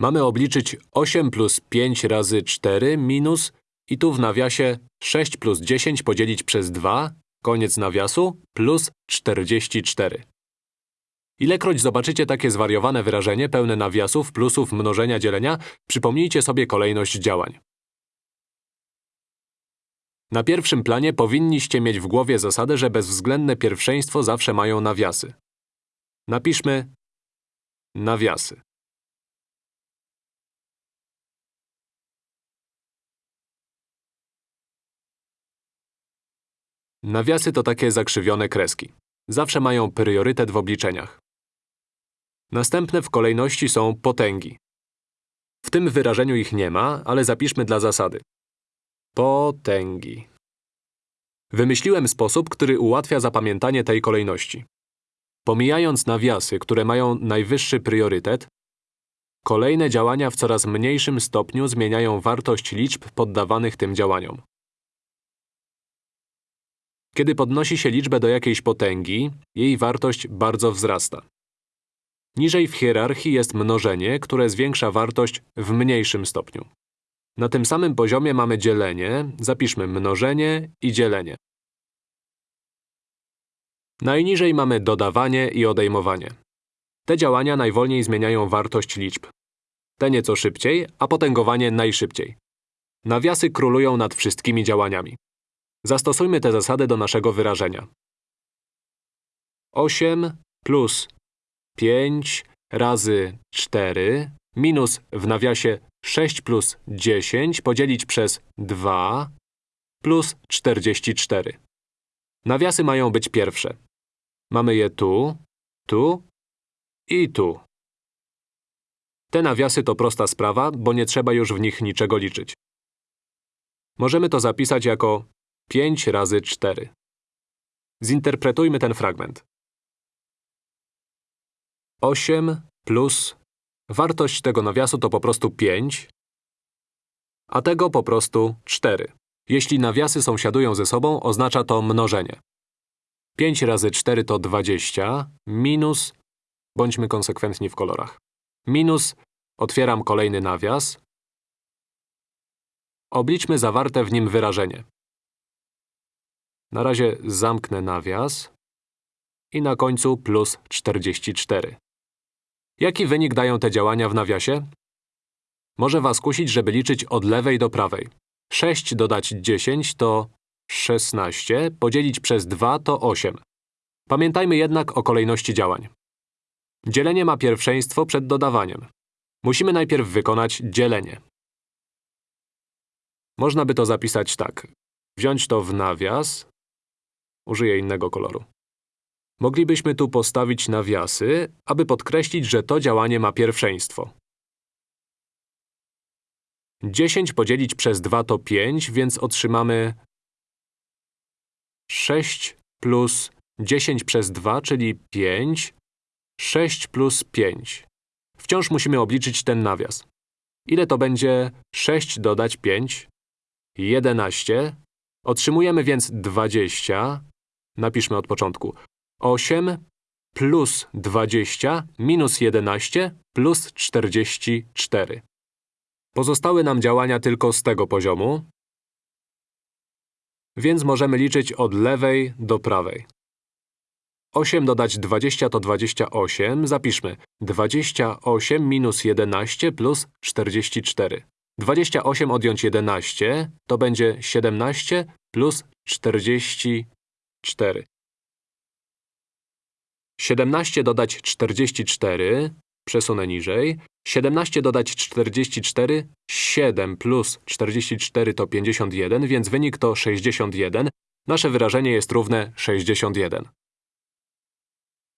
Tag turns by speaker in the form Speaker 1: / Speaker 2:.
Speaker 1: Mamy obliczyć 8 plus 5 razy 4 minus i tu w nawiasie 6 plus 10 podzielić przez 2, koniec nawiasu, plus 44. Ilekroć zobaczycie takie zwariowane wyrażenie pełne nawiasów, plusów, mnożenia, dzielenia, przypomnijcie sobie kolejność działań. Na pierwszym planie powinniście mieć w głowie zasadę, że bezwzględne pierwszeństwo zawsze mają nawiasy. Napiszmy nawiasy. Nawiasy to takie zakrzywione kreski. Zawsze mają priorytet w obliczeniach. Następne w kolejności są potęgi. W tym wyrażeniu ich nie ma, ale zapiszmy dla zasady. Potęgi. Wymyśliłem sposób, który ułatwia zapamiętanie tej kolejności. Pomijając nawiasy, które mają najwyższy priorytet, kolejne działania w coraz mniejszym stopniu zmieniają wartość liczb poddawanych tym działaniom. Kiedy podnosi się liczbę do jakiejś potęgi, jej wartość bardzo wzrasta. Niżej w hierarchii jest mnożenie, które zwiększa wartość w mniejszym stopniu. Na tym samym poziomie mamy dzielenie, zapiszmy mnożenie i dzielenie. Najniżej mamy dodawanie i odejmowanie. Te działania najwolniej zmieniają wartość liczb. Te nieco szybciej, a potęgowanie najszybciej. Nawiasy królują nad wszystkimi działaniami. Zastosujmy tę zasadę do naszego wyrażenia. 8 plus 5 razy 4 minus w nawiasie 6 plus 10 podzielić przez 2 plus 44. Nawiasy mają być pierwsze. Mamy je tu, tu i tu. Te nawiasy to prosta sprawa, bo nie trzeba już w nich niczego liczyć. Możemy to zapisać jako 5 razy 4. Zinterpretujmy ten fragment. 8 plus wartość tego nawiasu to po prostu 5, a tego po prostu 4. Jeśli nawiasy sąsiadują ze sobą, oznacza to mnożenie. 5 razy 4 to 20, minus, bądźmy konsekwentni w kolorach, minus, otwieram kolejny nawias, obliczmy zawarte w nim wyrażenie. Na razie zamknę nawias i na końcu plus 44. Jaki wynik dają te działania w nawiasie? Może was kusić, żeby liczyć od lewej do prawej. 6 dodać 10 to 16, podzielić przez 2 to 8. Pamiętajmy jednak o kolejności działań. Dzielenie ma pierwszeństwo przed dodawaniem. Musimy najpierw wykonać dzielenie. Można by to zapisać tak. Wziąć to w nawias. Użyję innego koloru. Moglibyśmy tu postawić nawiasy, aby podkreślić, że to działanie ma pierwszeństwo. 10 podzielić przez 2 to 5, więc otrzymamy 6 plus 10 przez 2, czyli 5, 6 plus 5. Wciąż musimy obliczyć ten nawias. Ile to będzie 6 dodać 5? 11. Otrzymujemy więc 20. Napiszmy od początku. 8 plus 20 minus 11 plus 44. Pozostały nam działania tylko z tego poziomu, więc możemy liczyć od lewej do prawej. 8 dodać 20 to 28. Zapiszmy 28 minus 11 plus 44. 28 odjąć 11 to będzie 17 plus 44. 17 dodać 44, przesunę niżej. 17 dodać 44, 7 plus 44 to 51, więc wynik to 61. Nasze wyrażenie jest równe 61.